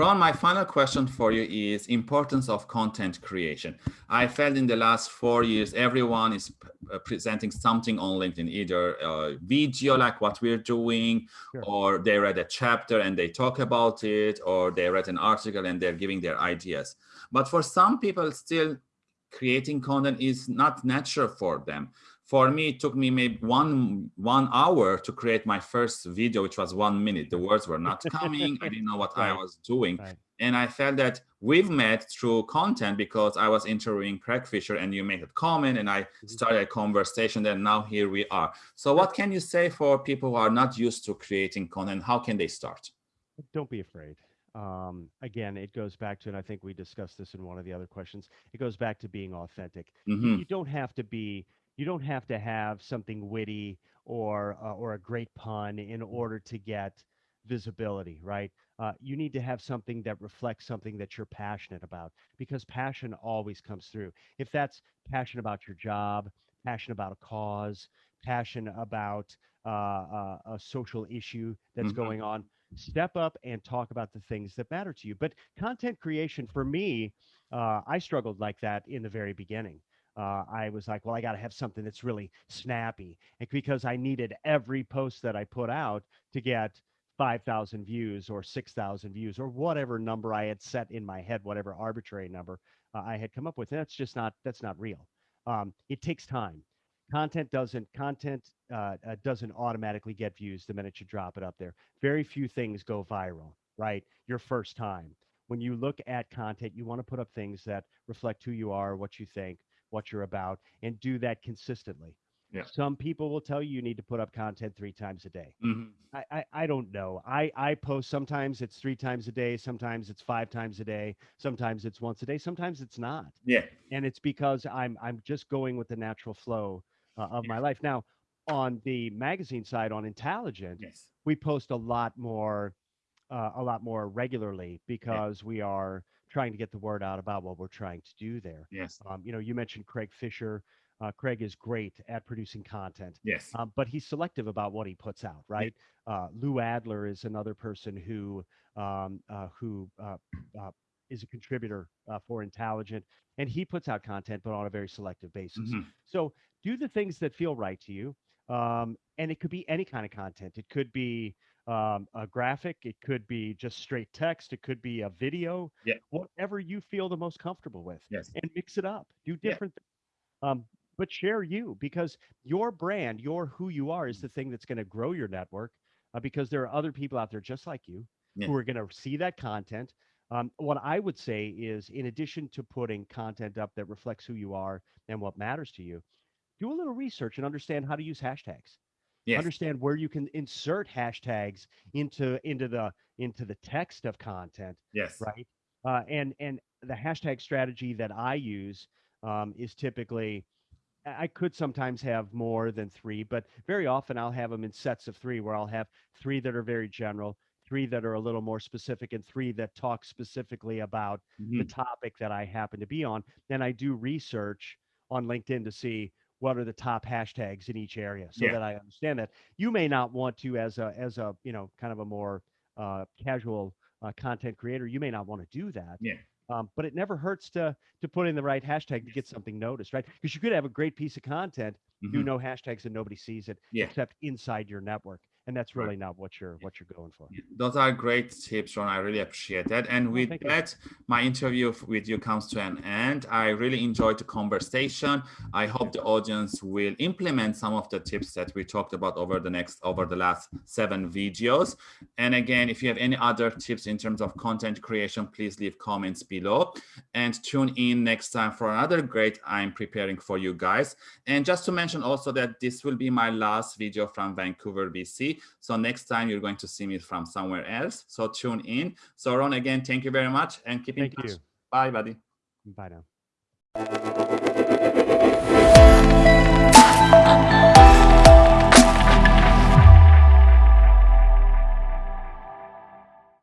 Ron, my final question for you is importance of content creation. I felt in the last four years, everyone is uh, presenting something on LinkedIn, either a video like what we're doing, sure. or they read a chapter and they talk about it, or they read an article and they're giving their ideas. But for some people still creating content is not natural for them for me, it took me maybe one one hour to create my first video, which was one minute. The words were not coming. I didn't know what right. I was doing. Right. And I felt that we've met through content because I was interviewing Craig Fisher and you made a comment and I mm-hmm. started a conversation and now here we are. So what can you say for people who are not used to creating content? How can they start? Don't be afraid. Um, again, it goes back to, and I think we discussed this in one of the other questions, it goes back to being authentic. Mm -hmm. You don't have to be you don't have to have something witty or uh, or a great pun in order to get visibility, right? Uh, you need to have something that reflects something that you're passionate about because passion always comes through. If that's passion about your job, passion about a cause, passion about uh, uh a social issue that's mm-hmm. going on, step up and talk about the things that matter to you. But content creation for me, uh, I struggled like that in the very beginning uh, I was like, well, I got to have something that's really snappy. And because I needed every post that I put out to get 5,000 views or 6,000 views or whatever number I had set in my head, whatever arbitrary number uh, I had come up with. And that's just not, that's not real. Um, it takes time. Content doesn't, content uh, uh, doesn't automatically get views the minute you drop it up there. Very few things go viral, right? Your first time. When you look at content, you want to put up things that reflect who you are, what you think, what you're about, and do that consistently. Yeah. Some people will tell you you need to put up content three times a day. Mm-hmm. I, I, I don't know. I I post sometimes it's three times a day, sometimes it's five times a day, sometimes it's once a day, sometimes it's not. Yeah. And it's because I'm I'm just going with the natural flow uh, of yeah. my life. Now, on the magazine side, on Intelligent, yes. we post a lot more, uh, a lot more regularly because yeah. we are trying to get the word out about what we're trying to do there. Yes. Um, you know, you mentioned Craig Fisher. Uh, Craig is great at producing content. Yes. Um, but he's selective about what he puts out, right? Yeah. Uh, Lou Adler is another person who um, uh, who uh, uh, is a contributor uh, for Intelligent, and he puts out content, but on a very selective basis. Mm-hmm. So do the things that feel right to you, um, and it could be any kind of content. It could be um, a graphic, it could be just straight text, it could be a video, yeah. whatever you feel the most comfortable with, yes. and mix it up. Do different yeah. um, but share you because your brand, your who you are, is mm. the thing that's going to grow your network. Uh, because there are other people out there just like you yeah. who are going to see that content. Um, what I would say is, in addition to putting content up that reflects who you are and what matters to you, do a little research and understand how to use hashtags yes. understand where you can insert hashtags into into the into the text of content yes right uh, and and the hashtag strategy that i use um, is typically I could sometimes have more than three, but very often I'll have them in sets of three where I'll have three that are very general, three that are a little more specific, and three that talk specifically about mm-hmm. the topic that I happen to be on. Then I do research on LinkedIn to see what are the top hashtags in each area so yeah. that I understand that. You may not want to as a as a, you know, kind of a more uh, casual uh, content creator, you may not want to do that. Yeah. Um, but it never hurts to to put in the right hashtag to get something noticed, right? Because you could have a great piece of content, mm-hmm. do no hashtags, and nobody sees it yeah. except inside your network and that's really not what you're what you're going for. Those are great tips ron. I really appreciate that. And with that you. my interview with you comes to an end. I really enjoyed the conversation. I hope the audience will implement some of the tips that we talked about over the next over the last seven videos. And again if you have any other tips in terms of content creation please leave comments below. And tune in next time for another great i'm preparing for you guys. And just to mention also that this will be my last video from vancouver bc so next time you're going to see me from somewhere else. So tune in. So Ron, again, thank you very much and keep in thank touch. You. Bye, buddy. Bye now.